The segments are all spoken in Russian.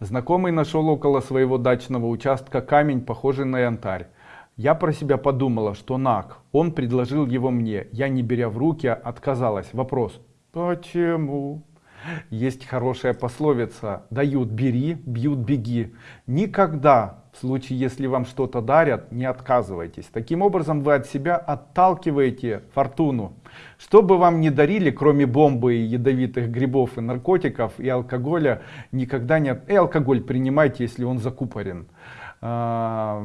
Знакомый нашел около своего дачного участка камень, похожий на янтарь. Я про себя подумала, что наг. Он предложил его мне. Я, не беря в руки, отказалась. Вопрос. Почему? Есть хорошая пословица. Дают бери, бьют беги. Никогда, в случае если вам что-то дарят, не отказывайтесь. Таким образом вы от себя отталкиваете фортуну. Что бы вам не дарили, кроме бомбы и ядовитых грибов и наркотиков и алкоголя, никогда не... И алкоголь принимайте, если он закупорен. В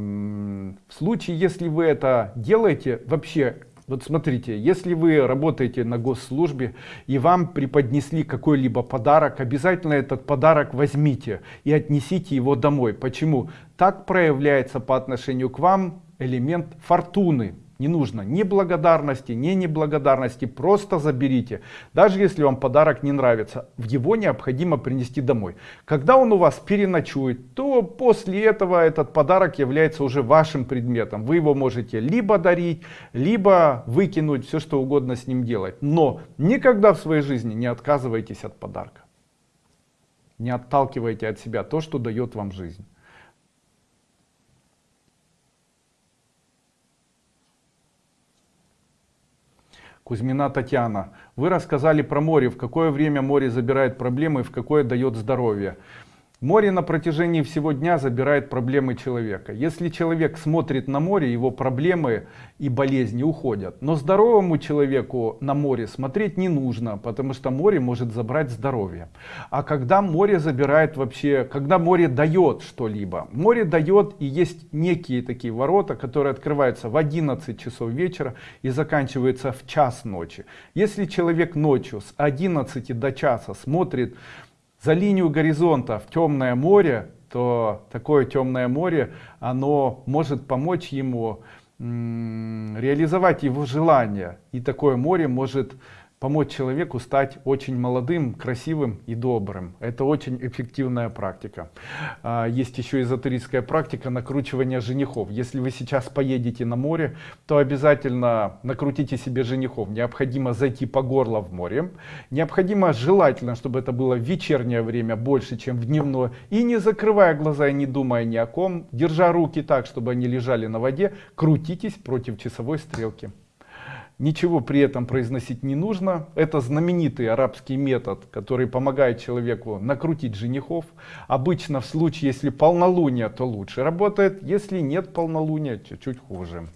случае, если вы это делаете, вообще вот смотрите, если вы работаете на госслужбе и вам преподнесли какой-либо подарок, обязательно этот подарок возьмите и отнесите его домой. Почему? Так проявляется по отношению к вам элемент фортуны. Не нужно ни благодарности, ни неблагодарности, просто заберите. Даже если вам подарок не нравится, его необходимо принести домой. Когда он у вас переночует, то после этого этот подарок является уже вашим предметом. Вы его можете либо дарить, либо выкинуть, все что угодно с ним делать. Но никогда в своей жизни не отказывайтесь от подарка. Не отталкивайте от себя то, что дает вам жизнь. Кузьмина Татьяна. Вы рассказали про море, в какое время море забирает проблемы, в какое дает здоровье. Море на протяжении всего дня забирает проблемы человека. Если человек смотрит на море, его проблемы и болезни уходят. Но здоровому человеку на море смотреть не нужно, потому что море может забрать здоровье. А когда море забирает вообще, когда море дает что-либо, море дает и есть некие такие ворота, которые открываются в 11 часов вечера и заканчиваются в час ночи. Если человек ночью с 11 до часа смотрит за линию горизонта в темное море, то такое темное море, оно может помочь ему реализовать его желание. И такое море может помочь человеку стать очень молодым, красивым и добрым. Это очень эффективная практика. А, есть еще эзотерическая практика накручивания женихов. Если вы сейчас поедете на море, то обязательно накрутите себе женихов. Необходимо зайти по горло в море. Необходимо желательно, чтобы это было в вечернее время больше, чем в дневное. И не закрывая глаза и не думая ни о ком, держа руки так, чтобы они лежали на воде, крутитесь против часовой стрелки. Ничего при этом произносить не нужно. Это знаменитый арабский метод, который помогает человеку накрутить женихов. Обычно в случае, если полнолуние, то лучше работает. Если нет полнолуния, чуть-чуть хуже.